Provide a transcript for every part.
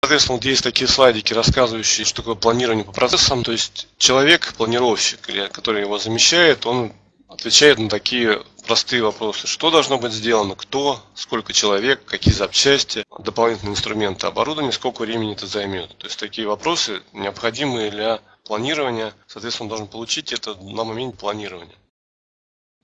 Соответственно, вот есть такие слайдики, рассказывающие, что такое планирование по процессам. То есть человек, планировщик, который его замещает, он отвечает на такие простые вопросы. Что должно быть сделано, кто, сколько человек, какие запчасти, дополнительные инструменты, оборудование, сколько времени это займет. То есть такие вопросы необходимые для планирования. Соответственно, он должен получить это на моменте планирования.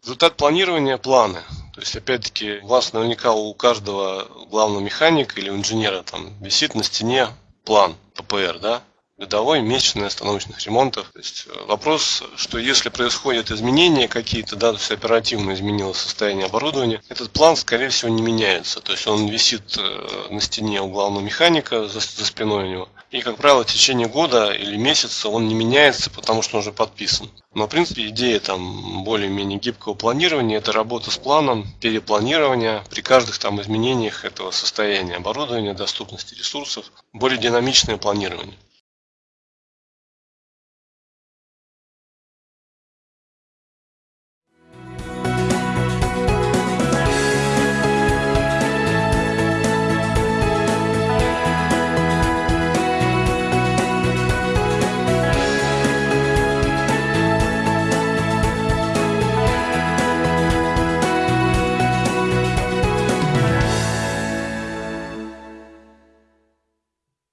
Результат планирования – планы. Есть, опять-таки, у вас наверняка у каждого главного механика или инженера там висит на стене план ППР, да? Годовой, месячный остановочных ремонтов. То есть э, вопрос, что если происходят изменения какие-то, да, то есть оперативно изменилось состояние оборудования, этот план, скорее всего, не меняется. То есть он висит э, на стене у главного механика за, за спиной у него. И, как правило, в течение года или месяца он не меняется, потому что он уже подписан. Но, в принципе, идея там более-менее гибкого планирования – это работа с планом, перепланирование при каждых там изменениях этого состояния оборудования, доступности ресурсов, более динамичное планирование.